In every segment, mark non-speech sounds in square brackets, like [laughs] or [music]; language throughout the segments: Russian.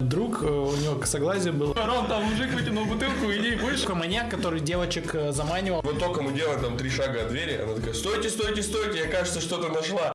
Друг, э, у него косоглазие было. Ром, там мужик вытянул бутылку, иди, будешь? Такой маньяк, который девочек э, заманивал. Вот только мы делаем там три шага от двери, она такая, стойте, стойте, стойте, я, кажется, что-то нашла.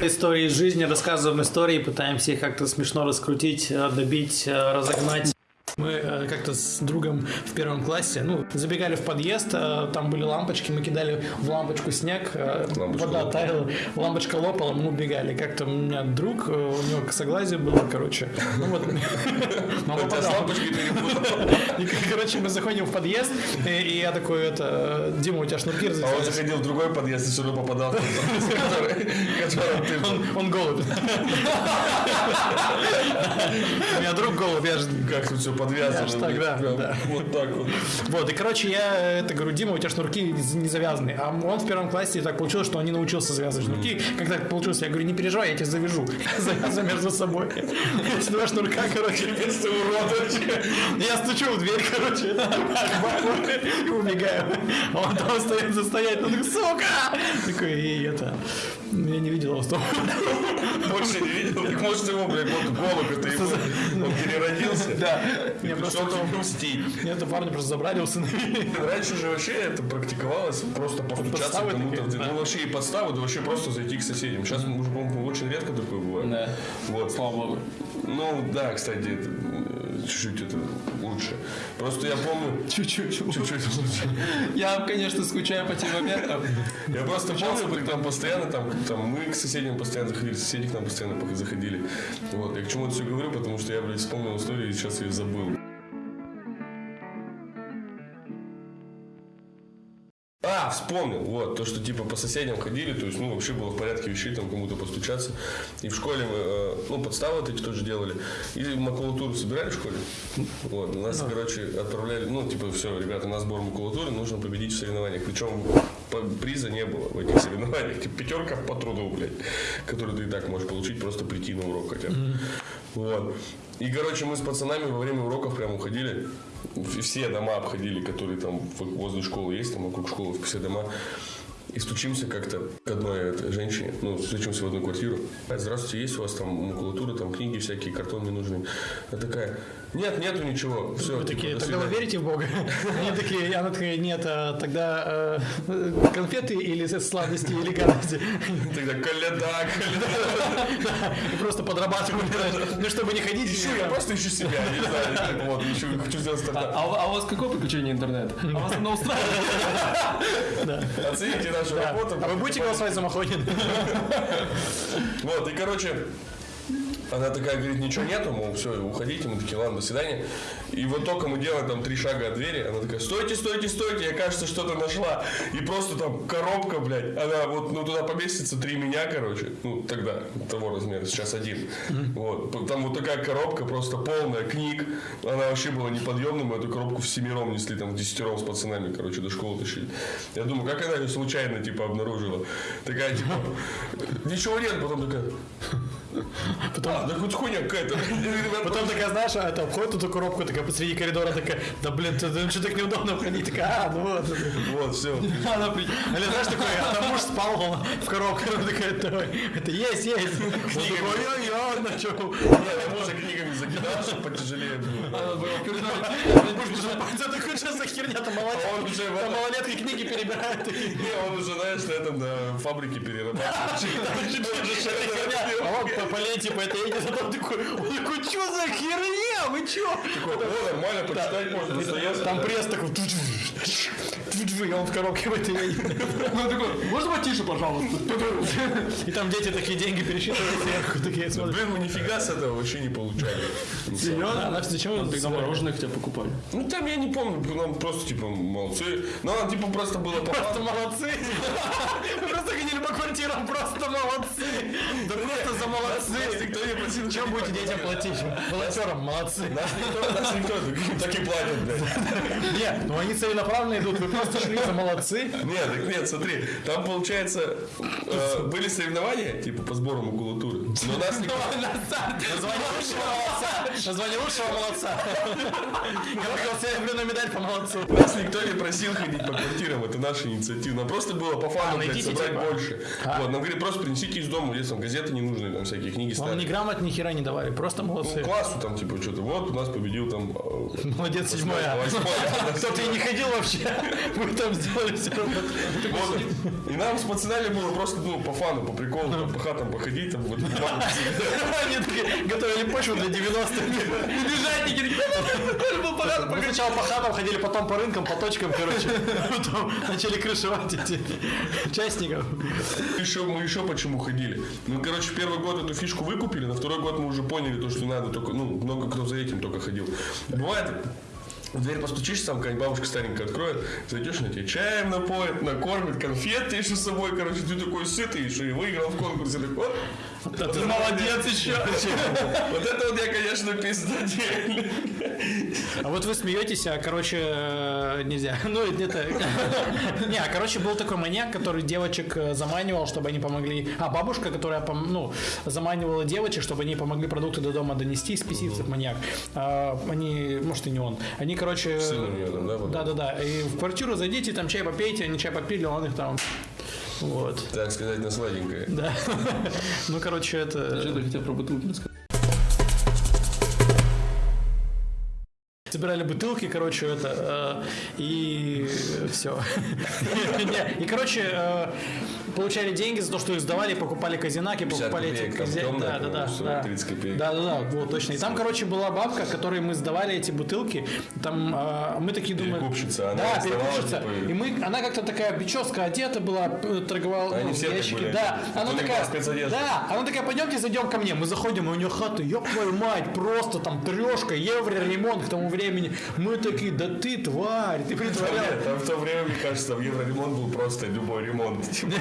Истории из жизни, рассказываем истории, пытаемся их как-то смешно раскрутить, э, добить, разогнать. Мы э, как-то с другом в первом классе, ну, забегали в подъезд, э, там были лампочки, мы кидали в лампочку снег, э, Лампочка вода лопала. таяла, лампочка лопала, мы убегали. Как-то у меня друг, у него косоглазие было, короче. Ну вот, [laughs] [laughs] короче, мы заходим в подъезд, и, я такой, это, Дима, у тебя шнурки А он заходил в другой подъезд и все равно попадал. [laughs] Он, голубь. У меня друг голубь, я же Как тут все подвязано. Так, блин, да, прям да. Вот так вот. Вот, и, короче, я это говорю, Дима, у тебя шнурки не завязаны. А он в первом классе так получилось, что он не научился завязывать шнурки. Как так получилось? Я говорю, не переживай, я тебя завяжу. [laughs] Завязываю между собой. Эти два шнурка, короче, Ты урод вообще. я стучу в дверь, короче, [laughs] и убегаю. А он там остается стоять, ну, сука! Такой, и это... Я не видел том. Больше не видел. Так может его, блядь, вот голубь, это его. Он переродился. Да. Я просто... мстить. Мне это парня просто забрали, усыновили. Раньше же вообще это практиковалось просто постучаться кому-то. Ну вообще и подставы, да вообще просто зайти к соседям. Сейчас уже, по-моему, очень редко такое бывает. Да. Вот. Слава богу. Ну да, кстати, чуть-чуть это лучше. Просто я помню, [laughs] Чуть-чуть. чуть-чуть лучше. Я, конечно, скучаю по тем моментам. Я просто помню, там постоянно, там, там мы к соседям постоянно заходили, соседи к нам постоянно заходили. Вот, я к чему это все говорю, потому что я, блядь, вспомнил историю и сейчас ее забыл. А, вспомнил, вот, то, что типа по соседям ходили, то есть, ну, вообще было в порядке вещей, там, кому-то постучаться. И в школе мы, э, ну, подставы вот эти тоже делали. И макулатуру собирали в школе. Вот, нас, короче, отправляли, ну, типа, все, ребята, на сбор макулатуры нужно победить в соревнованиях. Причем приза не было в этих соревнованиях. Типа, пятерка по труду, блядь, которую ты и так можешь получить, просто прийти на урок хотя бы. Вот. И, короче, мы с пацанами во время уроков прям уходили, все дома обходили, которые там возле школы есть, там вокруг школы все дома. И стучимся как-то к одной женщине, ну, стучимся в одну квартиру. Здравствуйте, есть у вас там макулатура, там книги всякие, картон не нужны? Она такая, нет, нету ничего, все. Вы такие, тогда вы верите в Бога? [laughs] Они такие, она такая, нет, а тогда э, конфеты или сладости, или гадости. [laughs] Тогда коляда, коляда. [laughs] И просто подрабатывали, ну, чтобы не ходить. Ищу, я просто ищу себя, не знаю. Вот, ищу, хочу сделать А, стартап. а у- а у вас какое подключение интернета? А вас оно устраивает? Оцените нашу работу. А вы будете голосовать за Махонин? Вот, и, короче, она такая говорит, ничего нету, мол, все, уходите, мы такие, ладно, до свидания. И вот только мы делаем там три шага от двери, она такая, стойте, стойте, стойте, я, кажется, что-то нашла. И просто там коробка, блядь, она вот, ну, туда поместится три меня, короче, ну, тогда, того размера, сейчас один. Вот, там вот такая коробка, просто полная книг, она вообще была неподъемной, мы эту коробку всемиром несли, там, десятером с пацанами, короче, до школы тащили. Я думаю, как она ее случайно, типа, обнаружила? Такая, типа, ничего нет, потом такая, Потом, а, да хоть хуйня какая-то. [laughs] потом такая, знаешь, а это обходит эту коробку, такая посреди коридора, такая, да блин, ты что так неудобно входить? Такая, а, ну вот. Вот, все. [laughs] Она Или знаешь, такой, а там муж спал в коробке, она такая, «Давай, это есть, есть. Он такой, ой-ой-ой, начал. Я может книгами закидал, чтобы потяжелее было. Она была в коридоре. Это такой, что за херня, там малолетки, этом- малолетки книги перебирают. Не, он уже, знаешь, на этом на фабрике перерабатывает. [laughs] А он по, по этой едет, а там такой, он такой, что за херня, вы чё? О, нормально, почитать можно. Там пресс такой, туч-туч, туч-туч, и он в коробке в этой. Он такой, можно потише, пожалуйста? И там дети такие деньги пересчитывают сверху, такие смотрят. Блин, мы нифига с этого вообще не получали. Серьезно? Она зачем Тогда мороженое хотя покупали. Ну там я не помню, нам просто типа молодцы. Ну она типа просто было Просто молодцы. [laughs] По квартирам, просто молодцы. Да просто за молодцы. Никто не просил. Чем будете детям платить? Волонтерам, молодцы. [laughs] Нас никто, так и платят, блядь. Нет, ну они целенаправленно идут, вы просто шли за молодцы. Нет, так нет, смотри, там, получается, э, были соревнования, типа, по сбору макулатуры, но нас [laughs] никто... Название лучшего молодца. Название лучшего молодца. [laughs] Я выиграл серебряную медаль по молодцу. Нас никто не просил ходить по квартирам, это наша инициатива. Нам просто было по фану, А, блядь, собрать типа. Больше. Вот, нам говорили, просто принесите из дома, если там газеты не нужны, там всякие книги Вам ставить. ни грамот, ни хера не давали, просто Ну, молодцы. классу там, типа, что-то, вот, у нас победил там... э, Молодец, восьмое. Кто-то [laughs] и не ходил вообще. [laughs] Вы там сделали все. И нам с пацанами было просто, ну, по фану, по приколу, по хатам походить, там, вот, [laughs] Они такие готовили почву для 90-х. Бежатники такие. был по. Мы сначала по хатам ходили, потом по рынкам, по точкам, короче. Потом начали крышевать эти участников. Еще, мы еще почему ходили? Ну, короче, первый год эту фишку выкупили, на второй год мы уже поняли то, что надо только, ну, много кто за этим только ходил. Бывает, в дверь постучишь, там какая-нибудь бабушка старенькая откроет, зайдешь, на тебе чаем напоит, накормит, конфет еще с собой, короче, ты такой сытый, еще и выиграл в конкурсе, такой, вот, Да ты молодец еще. [laughs] вот это вот я, конечно, пиздатель. А вот вы смеетесь, а, короче, э, нельзя. [laughs] Ну, это... [laughs] Не, а, короче, был такой маньяк, который девочек э, заманивал, чтобы они помогли... А, бабушка, которая, ну, заманивала девочек, чтобы они помогли продукты до дома донести, спесивцев маньяк. А, Они, может, и не он. Они, короче... Сын у там, да? Да-да-да. И в квартиру зайдите, там чай попейте, они чай попили, он их там... Вот. Так сказать, на сладенькое. Да. [laughs] Ну, короче, это... Что ты хотел про бутылки рассказать? Собирали бутылки, короче, это, э, и все. [laughs] И, короче, э, получали деньги за то, что их сдавали, покупали казинаки, 50 покупали эти копеек, там кази- темная, Да, да, да. да. 30 копеек. Да, да, да, вот точно. И там, короче, была бабка, которой мы сдавали эти бутылки. Там э, мы такие думали... Перекупщица, она Да, перекупщица. типа, И мы, она как-то такая прическа одета была, торговала Они ну, все были Да, одеты. она такая... Да, она такая, пойдемте зайдем ко мне. Мы заходим, и у нее хата, ёб твою мать, просто там трешка, евро ремонт к тому времени. Мы такие, да ты тварь, ты притворял. там в то время, мне кажется, в Евроремонт был просто любой ремонт. Типа,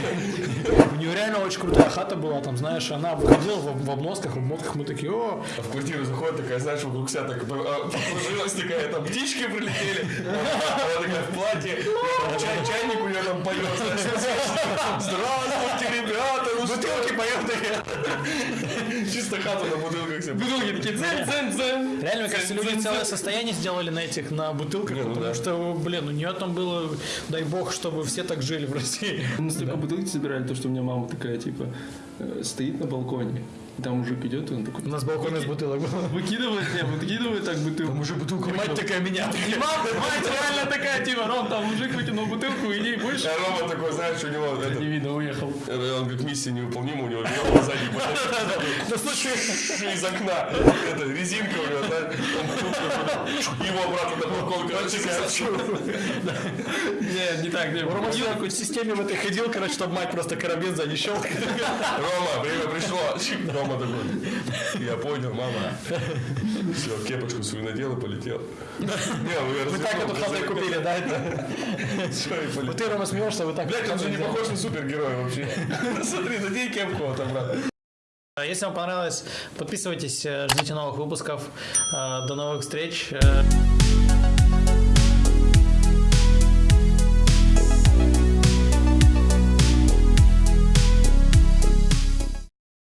У нее реально очень крутая хата была, там, знаешь, она выходила в, обносках, в обмотках, мы такие, о, А в квартиру заходит такая, знаешь, вокруг себя так а, покружилась такая, там птички прилетели, она такая в платье, чай, чайник у нее там поет, ну бутылки что, [laughs] чисто хату на бутылках себе. Бутылки такие дзен дзен дзен. Реально, мне кажется, люди целое состояние сделали на этих, на бутылках, ну потому что, блин, у нее там было, дай бог, чтобы все так жили в России. Мы столько бутылки собирали, то, что у меня мама такая, типа, э, стоит на балконе, и там мужик идет, и он такой... У нас балкон из бутылок был. [laughs] Выкидывает, не, выкидывает так бутылку. уже бутылку Мать такая меня. И мама, мать реально такая, типа, Ром, там мужик выкинул бутылку, иди, будешь? А Рома такой, знаешь, у него, это, Не видно, уехал. [laughs] он говорит, миссия невыполнима, у него въехал сзади, Да слушай, [laughs] из окна, это, резинка у него, бутылку, его обратно на балкон, короче, Не, не так, не, Рома в системе в этой ходил, короче, чтобы мать просто карабин сзади щелкает. Рома, время пришло. Рома такой, я понял, мама. Все, кепочку свою надел и полетел. Вы так эту хату купили, да? Вот ты, Рома, смеешься, вы так... Блядь, он же не похож на супергероя вообще. [laughs] Смотри, надень кепку вот обратно. А Если вам понравилось, подписывайтесь, э, ждите новых выпусков. Э, До новых встреч. Э,